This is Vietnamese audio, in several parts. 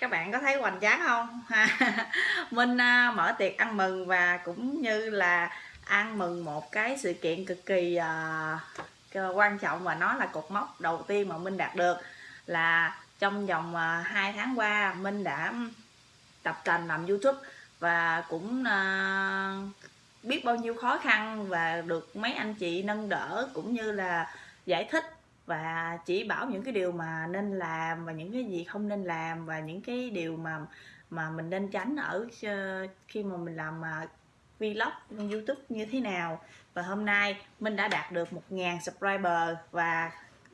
các bạn có thấy hoành tráng không? Minh à, mở tiệc ăn mừng và cũng như là ăn mừng một cái sự kiện cực kỳ uh, quan trọng và nó là cột mốc đầu tiên mà Minh đạt được là trong vòng à, uh, 2 tháng qua Minh đã tập tành làm YouTube và cũng uh, biết bao nhiêu khó khăn và được mấy anh chị nâng đỡ cũng như là giải thích và chỉ bảo những cái điều mà nên làm và những cái gì không nên làm và những cái điều mà mà mình nên tránh ở ờ, khi mà mình làm ờ, vlog youtube như thế nào. Và hôm nay mình đã đạt được 1.000 subscriber và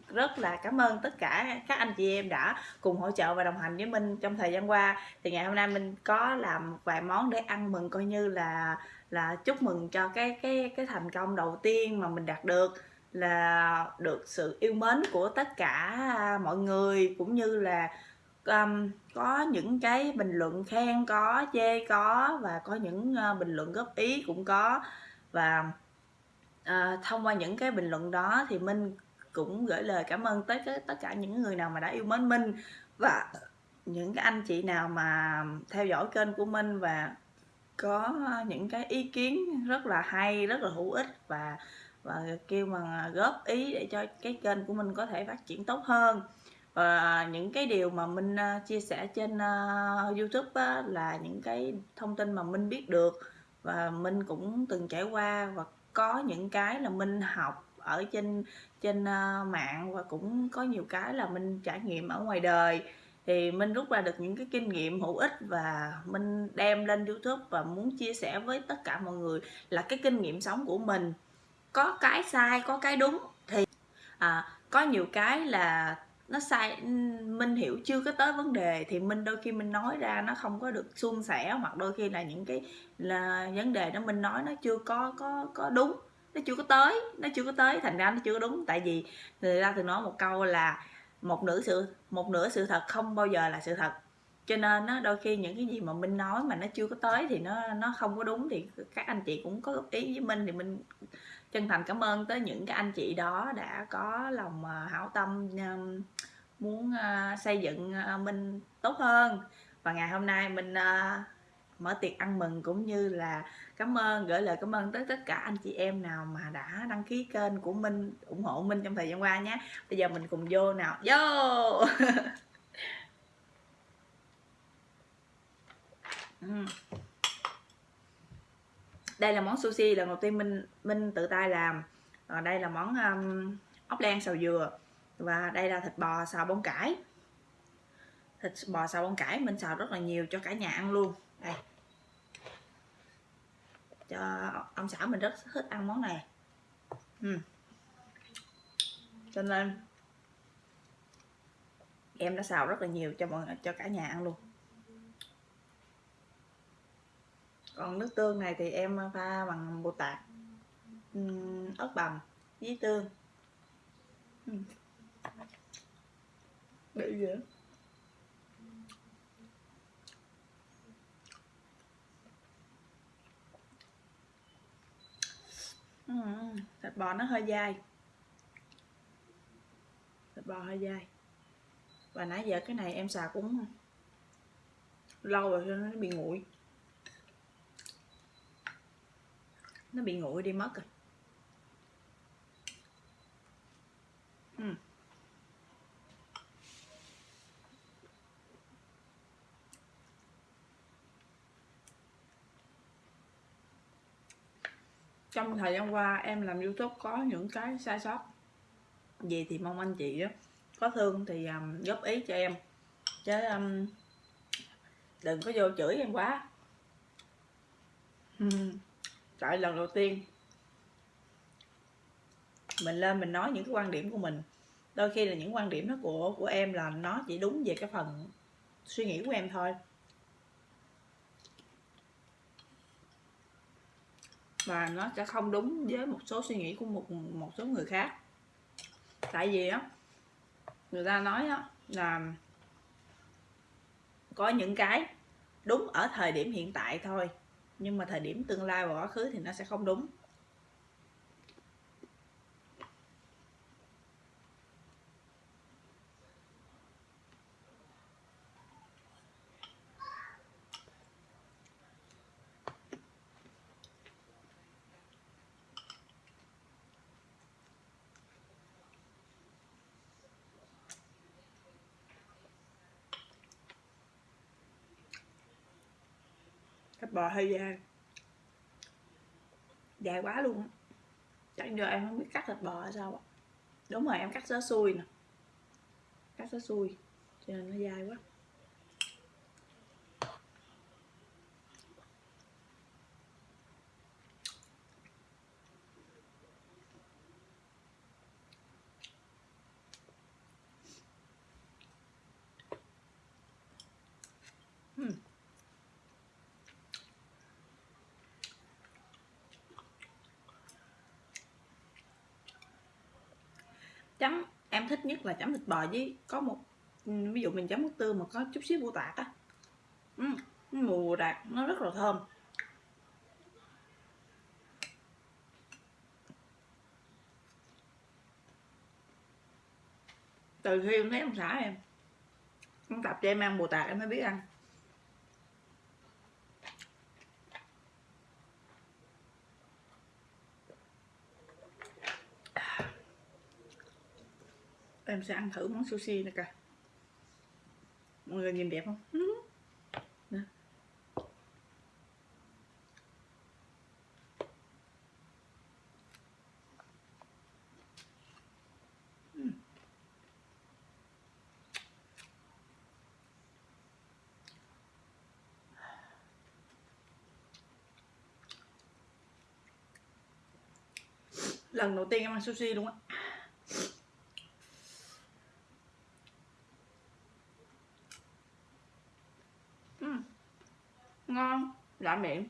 rất là cảm ơn tất cả các anh chị em đã cùng hỗ trợ và đồng hành với mình trong thời gian qua. Thì ngày hôm nay mình có làm vài món để ăn mừng coi như là là chúc mừng cho cái cái cái thành công đầu tiên mà mình đạt được là được sự yêu mến của tất cả à, mọi người cũng như là um, có những cái bình luận khen có chê có và có những uh, bình luận góp ý cũng có. Và uh, thông qua những cái bình luận đó thì minh cũng gửi lời cảm ơn tới cái, tất cả những người nào mà đã yêu mến minh và những cái anh chị nào mà theo dõi kênh của minh và có ờ, những cái ý kiến rất là hay rất là hữu ích và và kêu bằng à, góp ý để cho cái kênh của mình có thể phát triển tốt hơn. Và những cái điều mà mình à, chia sẻ trên à, YouTube là những cái thông tin mà mình biết được. Và mình cũng từng trải qua và có những cái là mình học ở trên trên mạng và cũng có nhiều cái là mình trải nghiệm ở ngoài đời. Thì mình rút ra được những cái kinh nghiệm hữu ích và mình đem lên YouTube và muốn chia sẻ với tất cả mọi người là cái kinh nghiệm sống của mình có cái sai có cái đúng thì à, có nhiều cái là nó sai minh hiểu chưa có tới vấn đề thì minh đôi khi mình nói ra nó không có được suôn sẻ hoặc đôi khi là những cái là vấn đề đó mình nói nó chưa có có có đúng nó chưa có tới nó chưa có tới thành ra nó chưa có đúng. Tại vì người ta thường nói một câu là một nửa sự một nửa sự thật không bao giờ là sự thật. Cho nên nó đôi khi những cái gì mà minh nói mà nó chưa có tới thì nó nó không có đúng thì các anh chị cũng có góp ý với minh thì mình chân thành cảm ơn tới những cái anh chị đó đã có lòng à, hảo tâm à, muốn à, xây dựng mình tốt hơn. Và ngày hôm nay mình mở tiệc ăn mừng cũng như là cảm ơn, gửi lời cảm ơn tới tất cả anh chị em nào mà đã đăng ký kênh của Minh, ủng hộ Minh trong thời gian qua nhé. Bây giờ mình cùng vô nào. Vô! Mm. đây là món sushi lần đầu tiên minh minh tự tay làm. À, đây là món um, ốc len xào dừa và đây là thịt bò xào bông cải. Thịt bò xào bông cải mình xào rất là nhiều cho cả nhà ăn luôn. Đây. Cho ông xã mình rất thích ăn món này. Uhm. cho nên em đã xào rất là nhiều cho mọi cho cả nhà ăn luôn. Còn nước tương này thì em pha bằng bột tạt ớt bằm với tương. Bị dễ thịt bò nó hơi dai. Thịt bò hơi dai. Và nãy giờ cái này em xào cũng lâu rồi cho nó bị nguội nó bị nguội đi mất rồi. Uhm. trong thời gian qua em làm youtube có những cái sai sót. Gì thì mong anh chị đó có thương thì um, góp ý cho em. Chứ um, đừng có vô chửi em quá. Ừ tại lần đầu tiên, mình lên mình nói những cái quan điểm của mình. Đôi khi là những quan điểm đó của của em là nó chỉ đúng về cái phần suy nghĩ của em thôi. Và nó sẽ không đúng với một số suy nghĩ của một một số người khác. Tại vì á, người ta nói á là có những cái đúng ở thời điểm hiện tại thôi nhưng mà thời điểm tương lai và quá khứ thì nó sẽ không đúng. Thịt bò hơi dài. Dài quá luôn chẳng giờ em không biết cắt thịt bò hay sao ạ. Đúng rồi, em cắt sớ xuôi nè. Cắt sớ xuôi cho nên nó dai quá Hmm chấm em thích nhất là chấm thịt bò với có một ví dụ mình chấm nước tương mà có chút xíu bù tạt á. Ừ, mùi bù tạt nó rất là thơm. Từ khi em thấy ông xã em ông tập cho em ăn bù tạt em mới biết ăn. Em sẽ ăn thử món sushi này cả mọi người nhìn đẹp không? Nè. lần đầu tiên em ăn sushi luôn á ngon lạ miệng.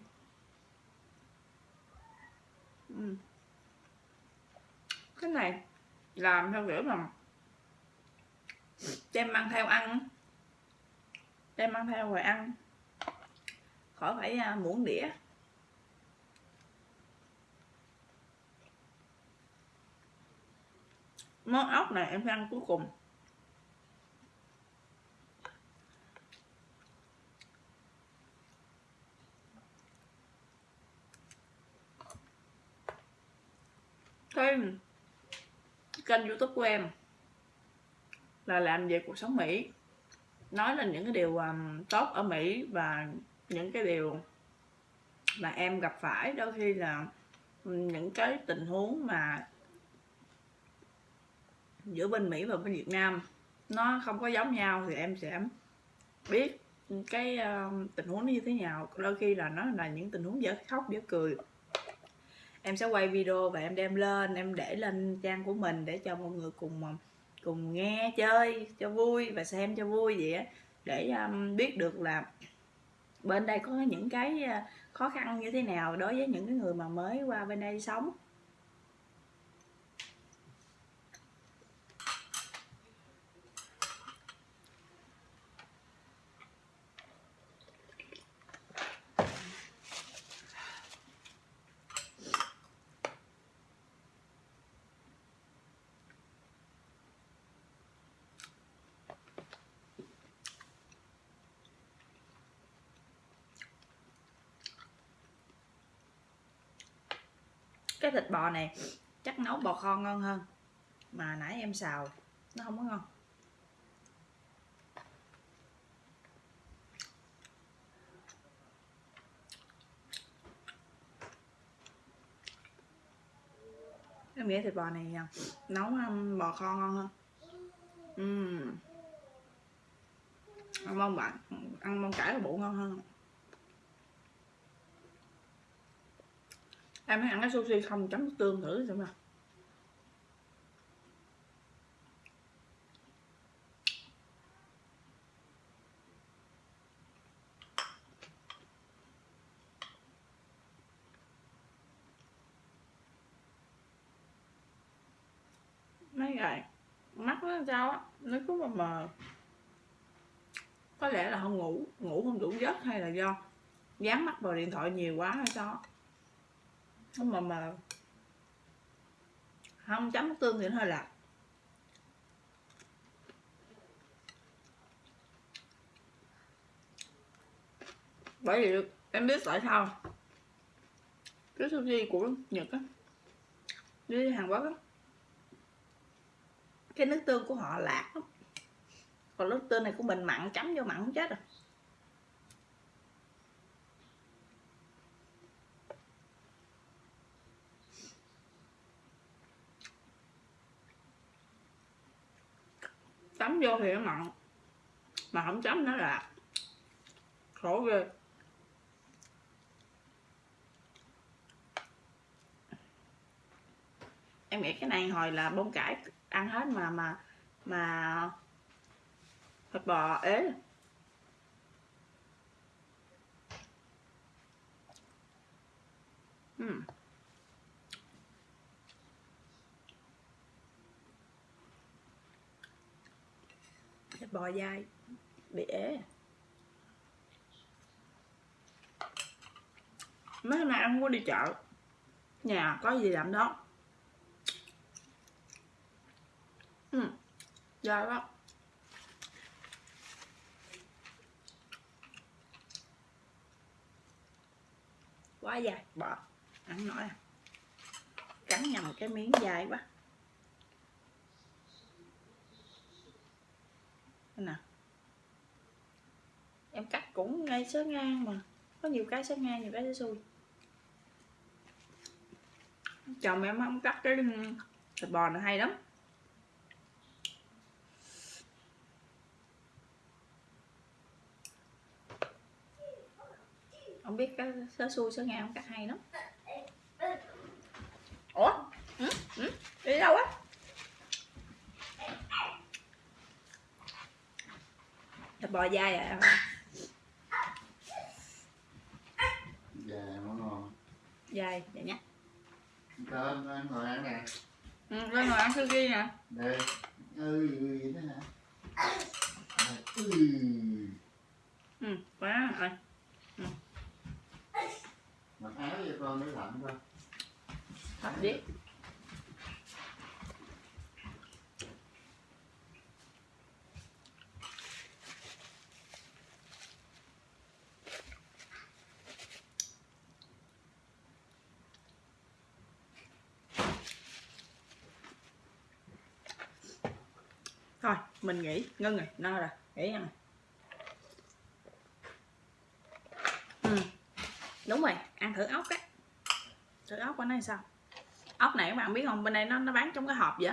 Ừ. cái này làm theo kiểu là đem mang theo ăn. Đem mang theo rồi ăn. Khỏi phải à, muỗng đĩa. Món ốc này em phải ăn cuối cùng cái kênh youtube của em. Là làm về cuộc sống Mỹ. Nói lên những cái điều um, tốt ở Mỹ và những cái điều mà em gặp phải. Đôi khi là um, những cái tình huống mà giữa bên Mỹ và bên Việt Nam nó không có giống nhau thì em sẽ biết cái uh, tình huống nó như thế nào. Đôi khi là nó là những tình huống dở khóc dở cười em sẽ quay video và em đem lên em để lên trang của mình để cho mọi người cùng um, cùng nghe chơi cho vui và xem cho vui vậy á. Để um, biết được là bên đây có những cái uh, khó khăn như thế nào đối với những cái người mà mới qua bên đây sống. Cái thịt bò này, chắc nấu bò kho ngon hơn. Mà nãy em xào, nó không có ngon. Em nghĩ thịt bò này à, nấu à, bò kho ngon hơn. Uhm. ăn mông bạn ăn mông cải và bộ ngon hơn. Em ăn cái sushi không chấm tương thử xem nào mấy ngày mắt nó sao á nó cứ mờ mờ. Có lẽ là không ngủ ngủ không đủ giấc hay là do dán mắt vào điện thoại nhiều quá hay sao nó mà mà không chấm nước tương thì nó hơi lạc bởi vì em biết tại sao cái sushi của nhật á, đi hàn quốc á, cái nước tương của họ lạc lắm. Còn nước tương này của mình mặn chấm vô mặn không chết rồi. Chấm vô thì nó mặn. Mà không chấm nó là khổ ghê. Em nghĩ cái này hồi là bông cải ăn hết mà mà mà thịt bò ế. Hmm. bò dai. Bị ế mấy hôm nay ăn muốn đi chợ. Nhà có gì làm đó. Ừ dai quá. Quá dài bỏ ăn nói à. Cắn nhầm cái miếng dài quá. Nè. Em cắt cũng ngay sớ ngang mà. Có nhiều cái sớ ngang, nhiều cái sớ xuôi chồng em không cắt cái ừ, thịt bò này hay lắm. Không biết cái sớ xui sớ ngang, không cắt hay lắm. Ủa? Ừ? Ừ? đi đâu á? Bò dai à Dạ, nó ngon. dai vậy nhé Cơm anh ngồi ăn nè. ừ, lên ngồi ăn sushi nè Đây. Ừ, vậy đó hả? Ừ. ừ quá rồi Mặc áo cho con mới lạnh coi. Hấp đi thôi mình nghỉ ngưng rồi no rồi nghỉ ăn rồi ừ đúng rồi, ăn thử ốc á. Thử ốc của nó sao? Ốc này các bạn biết không, bên đây nó nó bán trong cái hộp vậy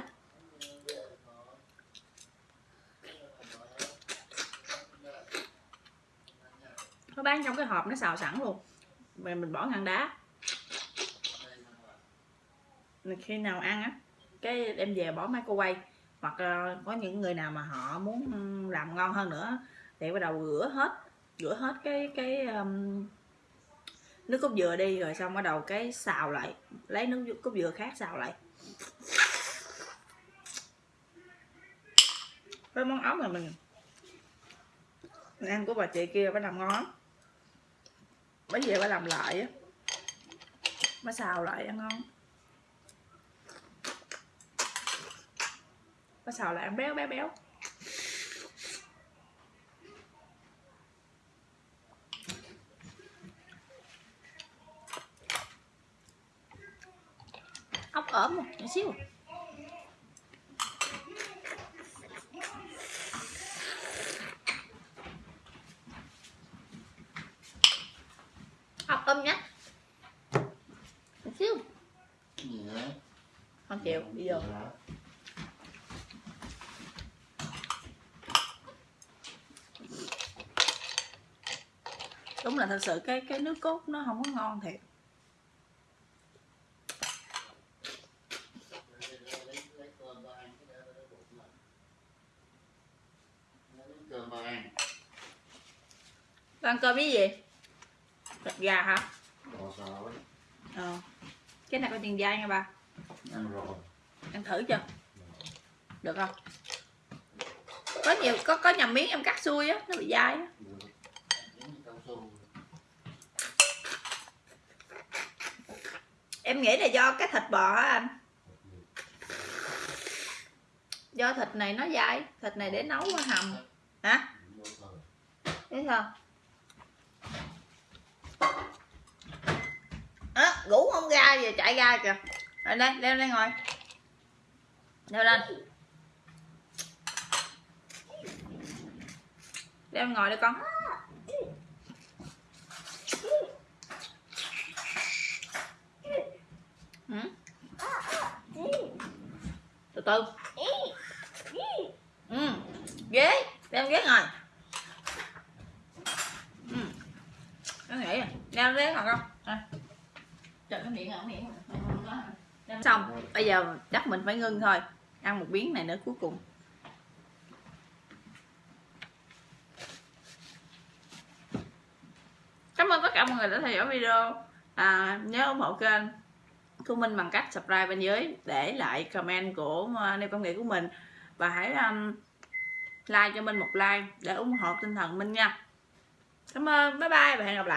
nó bán trong cái hộp, nó xào sẵn luôn. Rồi mình bỏ ngăn đá. Khi nào ăn á, cái đem về bỏ microwave hoặc ờ, có những người nào mà họ muốn làm ngon hơn nữa thì bắt đầu rửa hết rửa hết cái cái um, nước cốt dừa đi rồi xong bắt đầu cái xào lại lấy nước cốt dừa khác xào lại. Với món ốc này mình mình ăn của bà chị kia phải làm ngon bây bởi vì phải làm lại á mới xào lại ăn ngon. Mới xào lại ăn béo béo béo. Ốc ốm một nhỏ xíu. Ốc ốm nhá. Nhỏ xíu. Cái gì đấy? không chịu đi vô Là thật sự cái cái nước cốt nó không có ngon thiệt. Ăn cơm ăn, cái cơm với gì? Thịt gà hả? Ờ. Cái này có tiền dai nha ba Ăn rồi. ăn thử chưa? Được không? Có nhiều có có nhầm miếng em cắt xuôi á nó bị dai á Được. Giống như cao su em nghĩ là do cái thịt bò á anh. Do thịt này nó dai, thịt này để nấu qua hầm. Hả? Vô thấy sao? Á, ngủ không ra giờ chạy ra kìa. Rồi đây, leo lên ngồi. Leo lên. Leo ngồi đi con ừ từ. Ừ. ghế đem ghế ngồi. Ừ. nó nghĩ đem ghế ngồi không? À. Trời cái miệng à, ở miệng à. xong bây giờ chắc mình phải ngưng thôi. Ăn một miếng này nữa cuối cùng. Cảm ơn tất cả mọi người đã theo dõi video. À, nhớ ủng hộ kênh của mình bằng cách subscribe bên dưới để lại comment của ờ, nêu công nghệ của mình. Và hãy um, like cho mình một like để ủng hộ tinh thần minh nha. Cảm ơn. Bye bye và hẹn gặp lại.